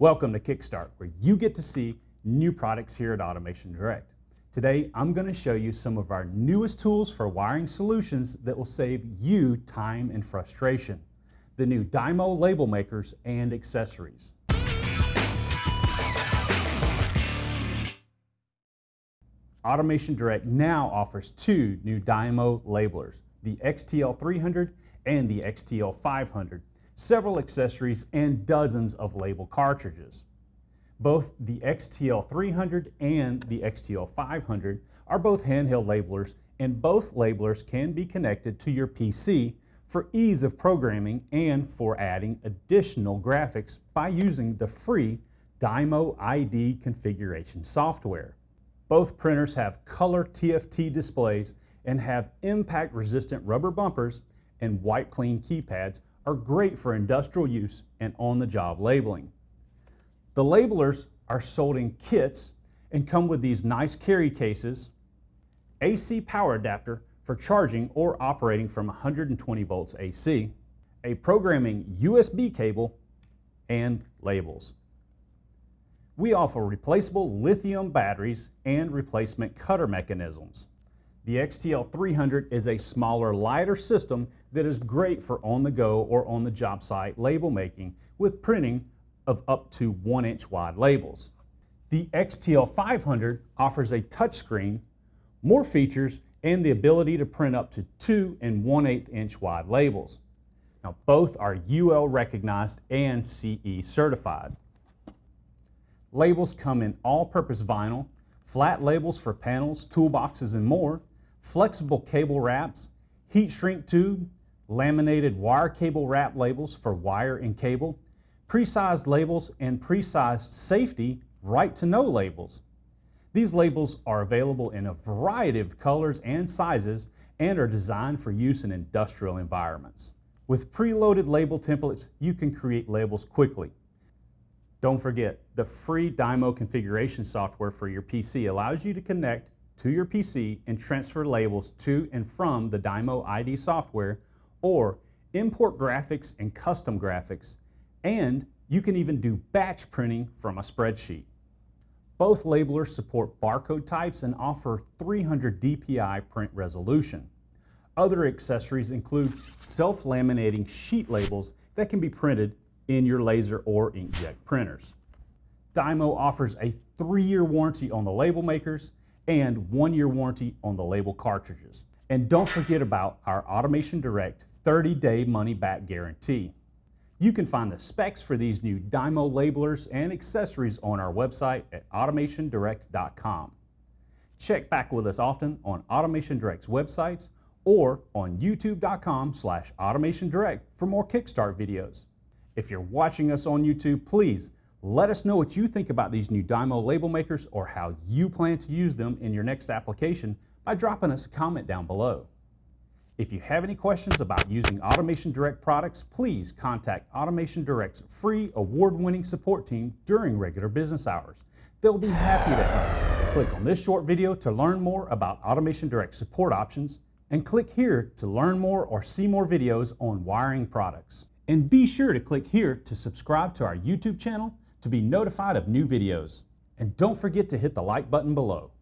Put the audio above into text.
Welcome to Kickstart, where you get to see new products here at Automation Direct. Today, I'm going to show you some of our newest tools for wiring solutions that will save you time and frustration. The new Dymo label makers and accessories. Automation Direct now offers two new Dymo labelers, the XTL300 and the XTL500, several accessories, and dozens of label cartridges. Both the XTL300 and the XTL500 are both handheld labelers, and both labelers can be connected to your PC for ease of programming and for adding additional graphics by using the free Dymo ID configuration software. Both printers have color TFT displays and have impact resistant rubber bumpers and wipe clean keypads are great for industrial use and on-the-job labeling. The labelers are sold in kits and come with these nice carry cases, AC power adapter for charging or operating from 120 volts AC, a programming USB cable, and labels. We offer replaceable lithium batteries and replacement cutter mechanisms. The XTL300 is a smaller, lighter system that is great for on-the-go or on-the-job site label making with printing of up to one inch wide labels. The XTL500 offers a touchscreen, more features, and the ability to print up to 2 and 1 8 inch wide labels. Now both are UL recognized and CE certified. Labels come in all-purpose vinyl, flat labels for panels, toolboxes, and more, flexible cable wraps, heat shrink tube, laminated wire cable wrap labels for wire and cable, pre-sized labels, and pre-sized safety right to know labels. These labels are available in a variety of colors and sizes and are designed for use in industrial environments. With preloaded label templates, you can create labels quickly. Don't forget, the free Dymo configuration software for your PC allows you to connect to your PC and transfer labels to and from the Dymo ID software or import graphics and custom graphics, and you can even do batch printing from a spreadsheet. Both labelers support barcode types and offer 300 DPI print resolution. Other accessories include self-laminating sheet labels that can be printed in your laser or inkjet printers. Dymo offers a three-year warranty on the label makers and one-year warranty on the label cartridges. And don't forget about our Automation Direct 30-day money-back guarantee. You can find the specs for these new Dymo labelers and accessories on our website at automationdirect.com. Check back with us often on Automation Direct's websites or on youtube.com slash automationdirect for more Kickstart videos. If you're watching us on YouTube, please let us know what you think about these new Dymo label makers or how you plan to use them in your next application by dropping us a comment down below. If you have any questions about using Automation Direct products, please contact Automation Direct's free award-winning support team during regular business hours. They'll be happy to help. Click on this short video to learn more about Automation Direct support options and click here to learn more or see more videos on wiring products. And be sure to click here to subscribe to our YouTube channel to be notified of new videos. And don't forget to hit the like button below.